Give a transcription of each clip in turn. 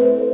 thank you.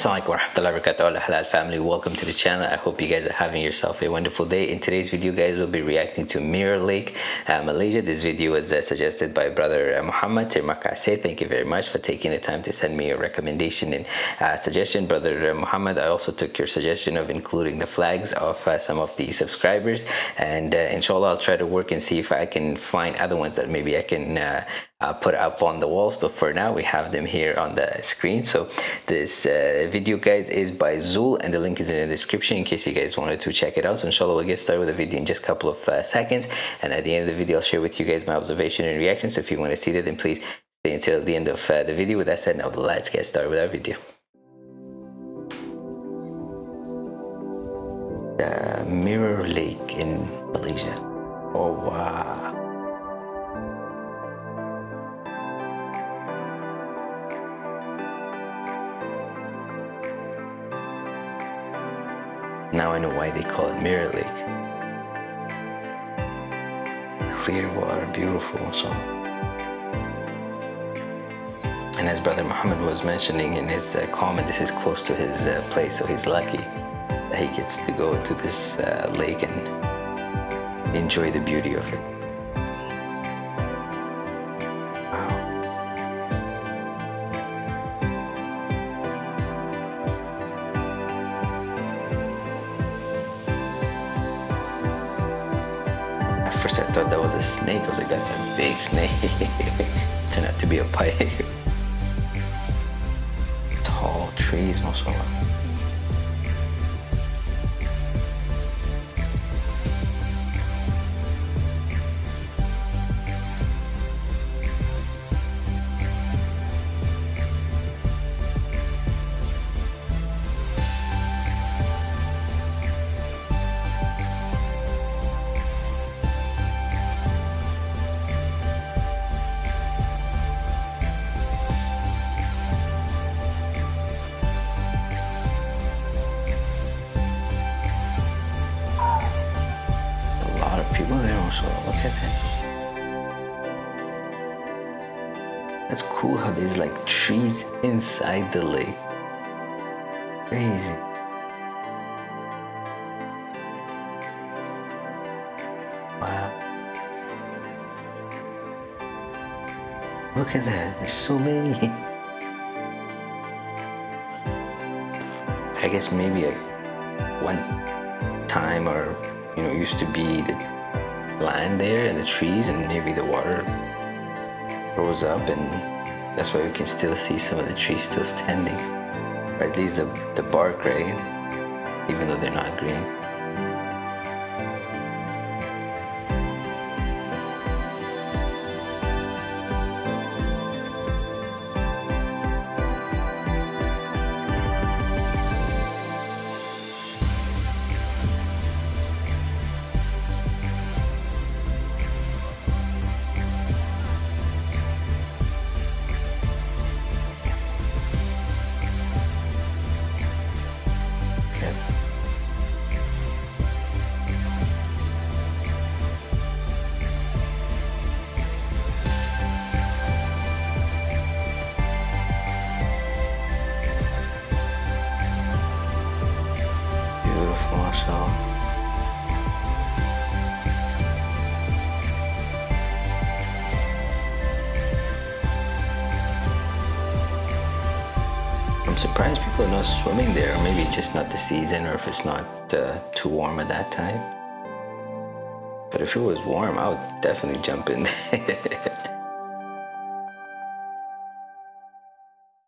Assalamualaikum warahmatullahi wabarakatuh. Halal family welcome to the channel. I hope you guys are having yourself a wonderful day. In today's video guys we'll be reacting to Mirror Lake uh, Malaysia this video was uh, suggested by brother uh, Muhammad Terima kasih thank you very much for taking the time to send me a recommendation and uh, suggestion. Brother uh, Muhammad I also took your suggestion of including the flags of uh, some of the subscribers. And inshallah I'll try to work and see if I can find other ones that maybe I can uh, put up on the walls but for now we have them here on the screen. So this uh, video guys is by Zul and the link is in the description in case you guys wanted to check it out. So inshallah we'll get started with the video in just a couple of uh, seconds. And at the end of the video I'll share with you guys my observation and reaction. So if you want to see that then please stay until the end of uh, the video. With that said now let's get started with our video. The Mirror Lake in Malaysia. Oh wow Now I know why they call it Mirror Lake. Clear water, beautiful so. And as Brother Muhammad was mentioning in his uh, comment, this is close to his uh, place, so he's lucky that he gets to go to this uh, lake and enjoy the beauty of it. First I thought that was a snake. I was like, that's a big snake. Turned out to be a pipe. Tall trees, mashallah. Look at that. That's cool how there's like trees inside the lake. Crazy. Wow. Look at that, there's so many. I guess maybe a one time or you know used to be the land there and the trees and maybe the water rose up and that's why we can still see some of the trees still standing. Or at least the, the bark right? Even though they're not green surprised people are not swimming there. Maybe it's just not the season or if it's not uh, too warm at that time. But if it was warm, I would definitely jump in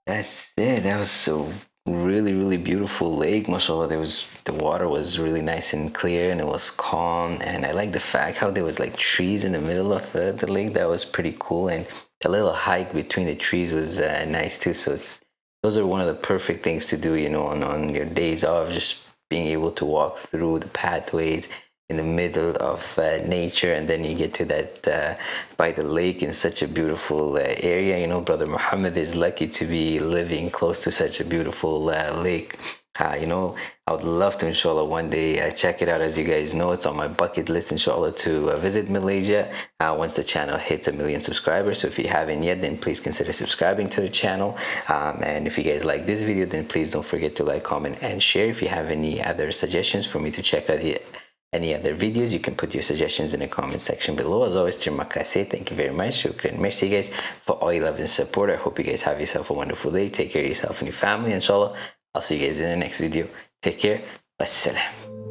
That's it. That was so really, really beautiful lake. Mashallah, there was the water was really nice and clear and it was calm. And I like the fact how there was like trees in the middle of uh, the lake. That was pretty cool. And a little hike between the trees was uh, nice too. So it's those are one of the perfect things to do you know on, on your days off just being able to walk through the pathways in the middle of uh, nature and then you get to that uh, by the lake in such a beautiful uh, area. You know brother muhammad is lucky to be living close to such a beautiful uh, lake uh, you know i would love to inshallah one day uh, check it out. As you guys know it's on my bucket list inshallah to uh, visit malaysia. Uh, once the channel hits a million subscribers. So if you haven't yet then please consider subscribing to the channel. Um, and if you guys like this video then please don't forget to like comment and share. If you have any other suggestions for me to check out here any other videos you can put your suggestions in the comment section below. As always terima kasih thank you very much. Shukran merci guys for all your love and support. I hope you guys have yourself a wonderful day. Take care of yourself and your family inshallah i'll see you guys in the next video. Take care. Wassalam